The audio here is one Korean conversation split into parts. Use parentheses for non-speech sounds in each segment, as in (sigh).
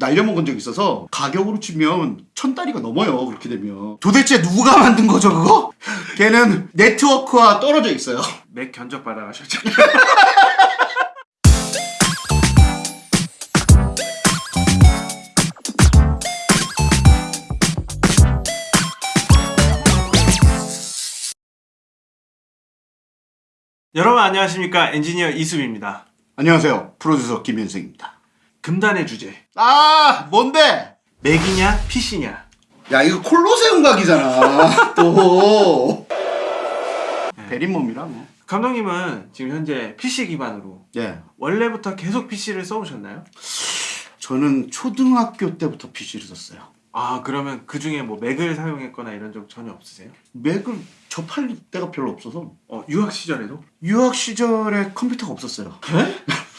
날려먹은 적이 있어서 가격으로 치면 천 달이가 넘어요 그렇게 되면 도대체 누가 만든 거죠 그거? (laughs) 걔는 네트워크와 떨어져 있어요 (laughs) 맥 견적 받아가셨죠? (laughs) 여러분 안녕하십니까 엔지니어 이수입니다. 안녕하세요 프로듀서 김현승입니다 금단의 주제 아 뭔데? 맥이냐 PC냐 야 이거 콜로세움 각이잖아 (laughs) 또 대리몸이라 뭐 감독님은 지금 현재 PC 기반으로 예. 원래부터 계속 PC를 써오셨나요? 저는 초등학교 때부터 PC를 썼어요 아 그러면 그 중에 뭐 맥을 사용했거나 이런 적 전혀 없으세요? 맥을 접할 때가 별로 없어서 어 유학 시절에도? 유학 시절에 컴퓨터가 없었어요 아니, (laughs)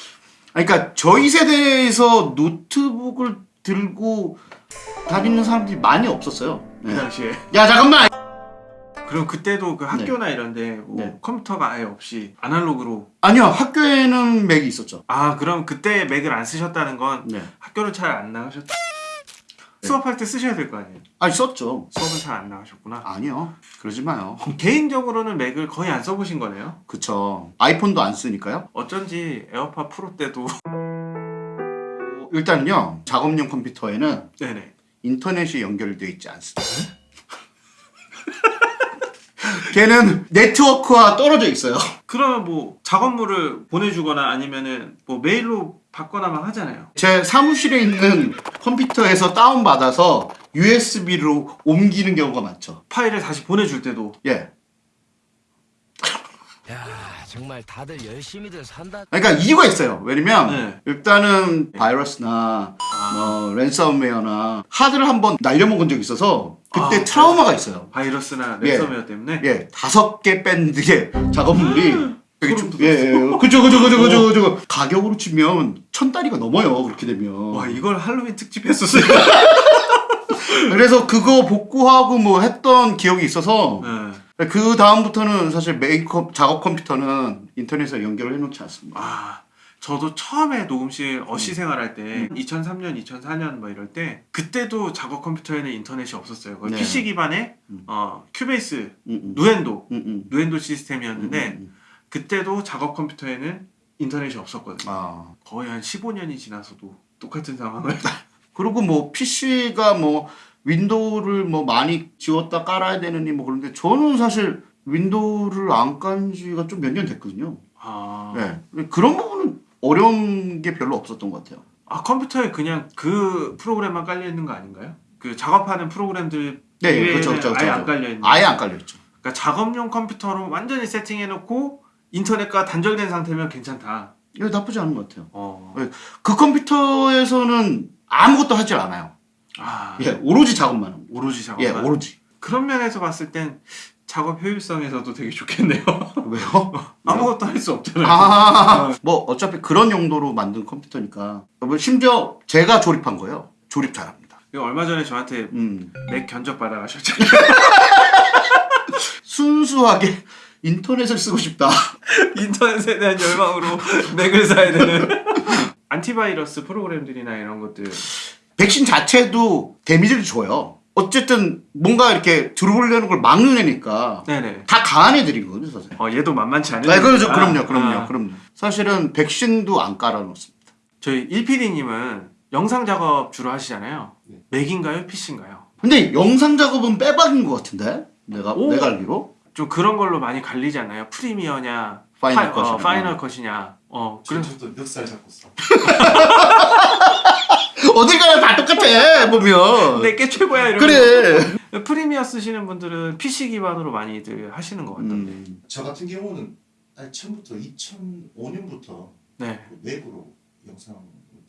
그러니까 저희 세대에서 노트북을 들고 다니는 사람들이 많이 없었어요 그 네. 당시에 야 잠깐만 그럼 그때도 그 학교나 이런데 뭐 네. 컴퓨터가 아예 없이 아날로그로 아니요 학교에는 맥이 있었죠 아 그럼 그때 맥을 안 쓰셨다는 건 네. 학교를 잘 안 나가셨 네. 수업할 때 쓰셔야 될 거 아니에요? 아니 썼죠. 수업을 잘안 나가셨구나. 아니요. 그러지 마요. 개인적으로는 맥을 거의 안 써보신 거네요? 그쵸. 아이폰도 안 쓰니까요. 어쩐지 에어팟 프로 때도. 일단은요 작업용 컴퓨터에는 네네. 인터넷이 연결되어 있지 않습니다. (laughs) 걔는 네트워크와 떨어져 있어요. 그러면 뭐 작업물을 보내주거나 아니면은 뭐 메일로 받거나만 하잖아요. 제 사무실에 있는 컴퓨터에서 다운받아서 USB로 옮기는 경우가 많죠. 파일을 다시 보내줄 때도. 예. 야 정말 다들 열심히들 산다. 그러니까 이유가 있어요. 왜냐면 네. 일단은 바이러스나 아, 뭐 랜섬웨어나 하드를 한번 날려먹은 적이 있어서 그때 아, 트라우마가 있어요. 바이러스나 예. 랜섬웨어 때문에? 예. 다섯 개 밴드의 작업물이 (laughs) 예, 예, 그죠, 그죠, 그죠, 그죠, 그죠. 가격으로 치면 천 달이가 넘어요, 그렇게 되면. 와 이걸 할로윈 특집 했었어요 (laughs) 그래서 그거 복구하고 뭐 했던 기억이 있어서, 네. 그 다음부터는 사실 메이크업, 작업 컴퓨터는 인터넷에 연결을 해놓지 않습니다. 아 저도 처음에 녹음실 어시 생활할 때 2003년 2004년 뭐 이럴 때 그때도 작업 컴퓨터에는 인터넷이 없었어요 네. PC 기반의 음. 어, 큐베이스 음, 음. 누엔도 음, 음. 누엔도 시스템이었는데 음, 음. 그때도 작업 컴퓨터에는 인터넷이 없었거든요 아. 거의 한 15년이 지나서도 똑같은 상황을 (laughs) 그리고 뭐 PC가 뭐 윈도우를 뭐 많이 지웠다 깔아야 되느니 뭐 그런데 저는 사실 윈도우를 안 깐 지가 좀 몇 년 됐거든요. 아, 네. 그런 부분은 어려운 게 별로 없었던 것 같아요. 아 컴퓨터에 그냥 그 프로그램만 깔려 있는 거 아닌가요? 그 작업하는 프로그램들 네, 그렇죠, 그렇죠, 아예 그렇죠. 안 깔려 있는 아예 안 깔려 있죠. 그러니까 작업용 컴퓨터로 완전히 세팅해놓고 인터넷과 단절된 상태면 괜찮다. 이거 나쁘지 않은 것 같아요. 어. 그 컴퓨터에서는 아무것도 하질 않아요. 아, 예, 오로지 작업만 합니다. 오로지 작업. 예, 오로지. 그런 면에서 봤을 땐 작업 효율성에서도 되게 좋겠네요. (laughs) 왜요? (laughs) 아무것도 할 수 없잖아요. 아, 뭐 어차피 그런 용도로 만든 컴퓨터니까. 뭐 심지어 제가 조립한 거예요. 조립 잘합니다. 얼마 전에 저한테 음, 맥 견적 받아가셨잖아요. (laughs) 순수하게 인터넷을 쓰고 싶다. (laughs) 인터넷에 대한 열망으로 맥을 사야 되는. (laughs) 안티바이러스 프로그램들이나 이런 것들. 백신 자체도 데미지를 줘요. 어쨌든 뭔가 이렇게 들어오려는 걸 막는 애니까 네네. 다 강한 애들이거든요, 사실. 어 얘도 만만치 않은. 네, 그렇죠. 그럼요, 그럼요, 아. 그럼요. 사실은 백신도 안 깔아놓습니다. 저희 1PD님은 영상 작업 주로 하시잖아요. 맥인가요? PC인가요? 근데 영상 작업은 빼박인 것 같은데? 내가, 오. 내가 알기로? 좀 그런 걸로 많이 갈리지 않나요? 프리미어냐, 파이널 파- 컷이냐. 어, 파이널 컷이냐. 어, 그래서 저도 멱살 잡고 써. 어딜 가나 다 똑같아, 보면. 내게 최고야 이런. 그래. 프리미어 쓰시는 분들은 PC 기반으로 많이들 하시는 것 같던데. 음. 저 같은 경우는 아니, 처음부터 2005년부터 네. 외부로 영상을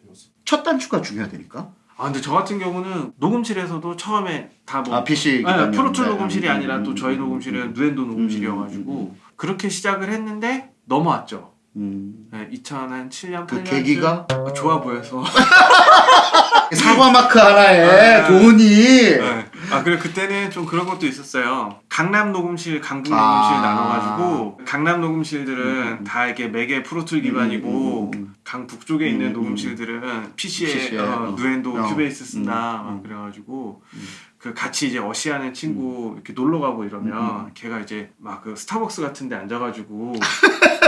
배웠어요. 첫 단추가 중요하다니까? 아 근데 저 같은 경우는 녹음실에서도 처음에 다 뭐 아, PC. 아, 기반이었는데. 프로툴 녹음실이 음, 아니라 또 음, 저희 음, 녹음실은 음, 누엔도 녹음실이어가지고 그렇게 시작을 했는데 넘어왔죠. 음. 네, 2007년 그 8년 계기가? 좋아 보여서 (laughs) 사과 마크 하나에 아. 돈이. 네. 아 그리고 그때는 좀 그런 것도 있었어요. 강남 녹음실, 강북 아. 녹음실 나눠가지고 강남 녹음실들은 음. 다 이렇게 맥의 프로툴 기반이고 음, 음, 음. 강 북 쪽에 있는 음, 녹음실들은 PC에, PC에, 어, 어. 누엔도 어. 큐베이스 쓴다 음, 막 음. 그래가지고 음. 그 같이 이제 어시하는 친구 이렇게 놀러 가고 이러면 음, 음. 걔가 이제 막 그 스타벅스 같은데 앉아가지고 (laughs)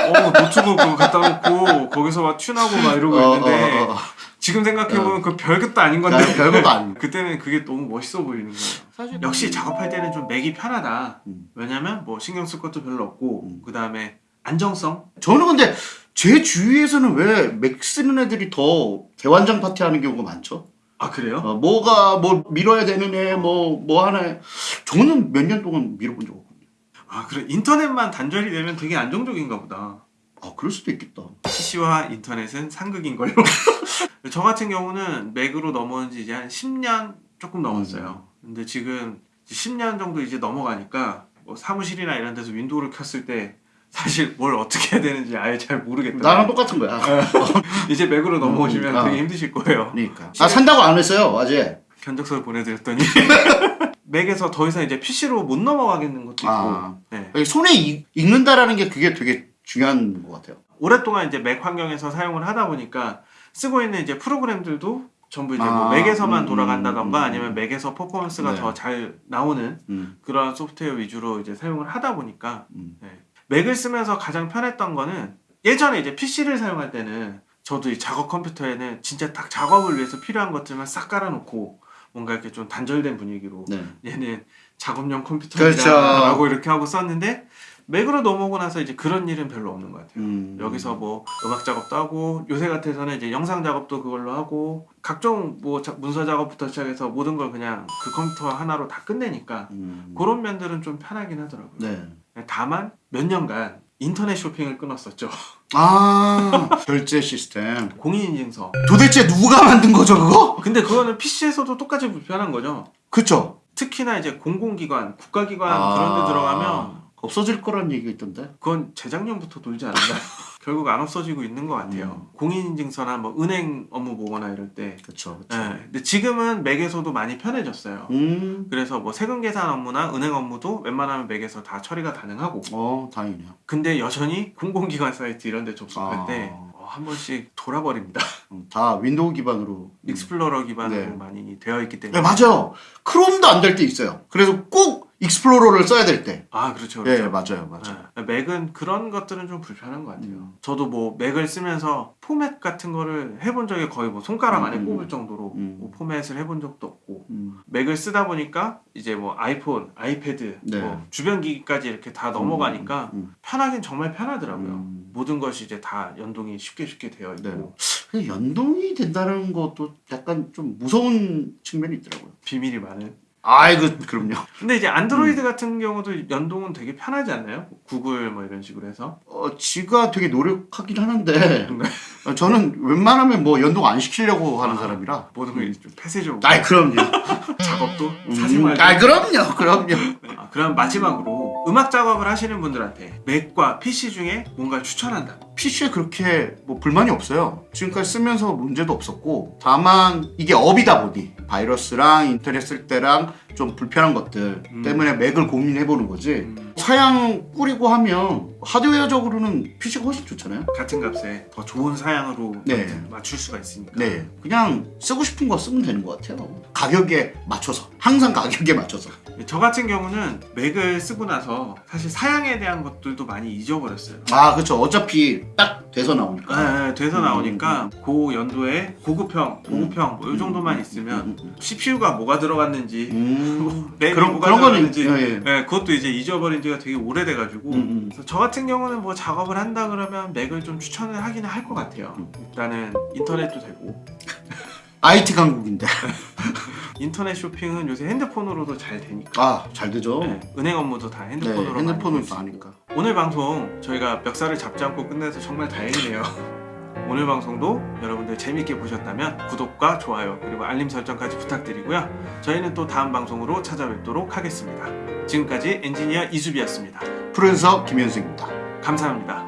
어 노트북 그거 갖다 놓고 거기서 막 tune하고 막 이러고 어, 있는데 어, 어, 어. 지금 생각해보면 그 별것도 아닌 건데 나 별거도 아니고. 그때는 그게 너무 멋있어 보이는 거예요. 사실 역시 작업할 때는 좀 맥이 편하다. 음. 왜냐면 뭐 신경 쓸 것도 별로 없고 음. 그 다음에 안정성. 저는 근데 제 주위에서는 왜 맥 쓰는 애들이 더 대환장 파티 하는 경우가 많죠? 아 그래요? 어, 뭐가 뭐 밀어야 되는 애, 뭐, 뭐 하나 해. 저는 몇 년 동안 밀어본 적 없거든요. 아 그래 인터넷만 단절이 되면 되게 안정적인가 보다. 아, 그럴 수도 있겠다. PC와 인터넷은 상극인 걸로. (laughs) 저 같은 경우는 맥으로 넘어온 지 이제 한 10년 조금 넘었어요. 근데 지금 10년 정도 이제 넘어가니까 뭐 사무실이나 이런 데서 윈도우를 켰을 때 사실 뭘 어떻게 해야 되는지 아예 잘 모르겠더라고요. 나랑 똑같은 거야. 이제 맥으로 넘어오시면 음, 아. 되게 힘드실 거예요. 그러니까. 아, 산다고 안 했어요, 아직. 견적서를 보내드렸더니 (laughs) 맥에서 더 이상 이제 PC로 못 넘어가겠는 것도 있고 아. 네. 손에 익, 익는다라는 게 그게 되게 중요한 것 같아요. 오랫동안 이제 맥 환경에서 사용을 하다 보니까 쓰고 있는 이제 프로그램들도 전부 이제 뭐 아, 맥에서만 음, 돌아간다던가 음, 음. 아니면 맥에서 퍼포먼스가 네. 더 잘 나오는 음, 그런 소프트웨어 위주로 이제 사용을 하다 보니까 음. 네. 맥을 쓰면서 가장 편했던 거는 예전에 이제 PC를 사용할 때는 저도 이 작업 컴퓨터에는 진짜 딱 작업을 위해서 필요한 것들만 싹 깔아놓고 뭔가 이렇게 좀 단절된 분위기로 네. 얘는 작업용 그렇죠. 컴퓨터라고 이렇게 하고 썼는데 맥으로 넘어오고 나서 이제 그런 일은 별로 없는 것 같아요. 음. 여기서 뭐 음악 작업도 하고 요새 같아서는 이제 영상 작업도 그걸로 하고 각종 뭐 자- 문서 작업부터 시작해서 모든 걸 그냥 그 컴퓨터 하나로 다 끝내니까 음. 그런 면들은 좀 편하긴 하더라고요. 네. 다만 몇 년간 인터넷 쇼핑을 끊었었죠. 아, 결제 시스템. (laughs) 공인인증서. 도대체 누가 만든 거죠, 그거? 근데 그거는 PC에서도 똑같이 불편한 거죠. 그쵸? 특히나 이제 공공기관, 국가기관 아. 그런 데 들어가면 없어질 거란 얘기가 있던데. 그건 재작년부터 돌지 않았나요? (laughs) 결국 안 없어지고 있는 것 같아요. 공인인증서나 뭐 은행 업무 보거나 이럴 때. 그쵸. 예, 근데 지금은 맥에서도 많이 편해졌어요. 음. 그래서 뭐 세금 계산 업무나 은행 업무도 웬만하면 맥에서 다 처리가 가능하고. 어, 다행이네요. 근데 여전히 공공기관 사이트 이런 데 접속할 아. 때 어, 한 번씩 돌아버립니다. (laughs) 음, 다 윈도우 기반으로. 익스플로러 기반으로 네. 많이 되어 있기 때문에. 네, 맞아요. 크롬도 안 될 때 있어요. 그래서 꼭 익스플로러를 써야 될 때. 아, 그렇죠. 예, 그렇죠. 맞아요, 맞아요. 네. 맥은 그런 것들은 좀 불편한 것 같아요. 음. 저도 뭐 맥을 쓰면서 포맷 같은 거를 해본 적이 거의 뭐 손가락 안에 음. 꼽을 정도로 음. 뭐 포맷을 해본 적도 없고 음. 맥을 쓰다 보니까 이제 뭐 아이폰, 아이패드, 네. 뭐 주변 기기까지 이렇게 다 넘어가니까 음. 편하긴 정말 편하더라고요. 음. 모든 것이 이제 다 연동이 쉽게 쉽게 되어 있고 네. 연동이 된다는 것도 약간 좀 무서운 측면이 있더라고요. 비밀이 많은. 아이고, 그럼요. 근데 이제 안드로이드 음. 같은 경우도 연동은 되게 편하지 않나요? 구글 뭐 이런 식으로 해서. 어, 지가 되게 노력하긴 하는데? 어, 저는 웬만하면 뭐 연동 안 시키려고 하는 사람이라. 모든 걸좀 폐쇄적으로 아이, 그럼요. (laughs) 작업도 음, 사생활도 아이, 그럼요, 그럼요. 아, 그럼 마지막으로 음악 작업을 하시는 분들한테 맥과 PC 중에 뭔가 추천한다. PC에 그렇게 뭐 불만이 없어요. 지금까지 쓰면서 문제도 없었고, 다만 이게 업이다 보니 바이러스랑 인터넷 쓸 때랑 좀 불편한 것들 음. 때문에 맥을 고민해보는 거지. 음, 사양 뿌리고 하면 하드웨어적으로는 PC가 훨씬 좋잖아요. 같은 값에 더 좋은 사양으로 네. 맞출 수가 있으니까. 네, 그냥 쓰고 싶은 거 쓰면 되는 것 같아요. 가격에 맞춰서 항상 가격에 맞춰서. 저 같은 경우는 맥을 쓰고 나서 사실 사양에 대한 것들도 많이 잊어버렸어요. 아, 그렇죠. 어차피 딱 돼서 나오니까. 네, 네, 돼서 음, 나오니까 고 연도에 고급형, 고급형 뭐이 정도만 있으면 음, 음, CPU가 뭐가 들어갔는지 음. (laughs) 램이 그런 뭐가 그런 거는 들어갔는지 예, 예. 네, 그것도 이제 잊어버린 지가 되게 오래돼가지고 음, 음. 그래서 저 같은 경우는 뭐 작업을 한다 그러면 맥을 좀 추천을 하기는 할 것 같아요. 음. 일단은 인터넷도 되고 IT 강국인데. (laughs) 인터넷 쇼핑은 요새 핸드폰으로도 잘 되니까 아, 잘 되죠. 네, 은행 업무도 다 네, 핸드폰으로 볼수 있고. 아니까. 오늘 방송 저희가 멱살을 잡지 않고 끝내서 정말 다행이네요. (laughs) 오늘 방송도 여러분들 재밌게 보셨다면 구독과 좋아요 그리고 알림 설정까지 부탁드리고요. 저희는 또 다음 방송으로 찾아뵙도록 하겠습니다. 지금까지 엔지니어 이수비였습니다. 프로듀서 김현승입니다. 감사합니다.